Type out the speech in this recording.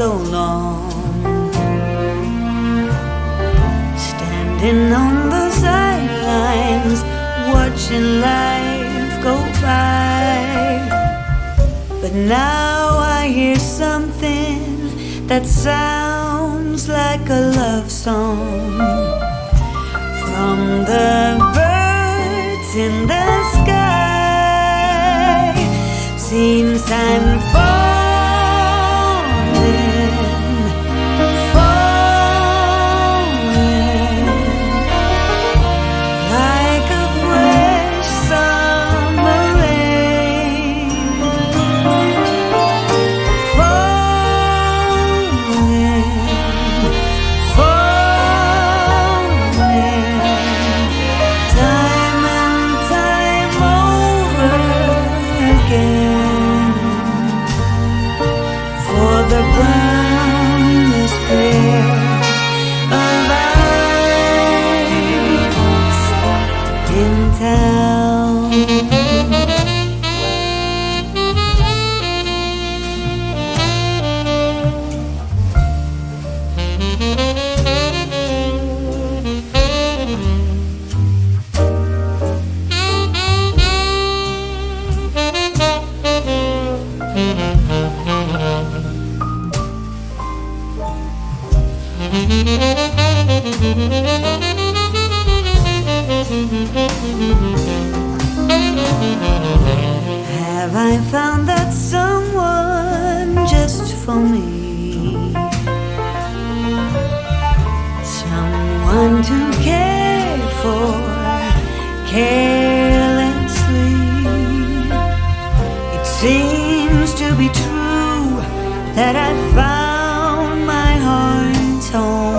so long. Standing on the sidelines, watching life go by. But now I hear something that sounds like a love song from the birds in the sky. Seems I'm falling, Have I found that someone just for me? To care for carelessly. It seems to be true that I found my heart's home.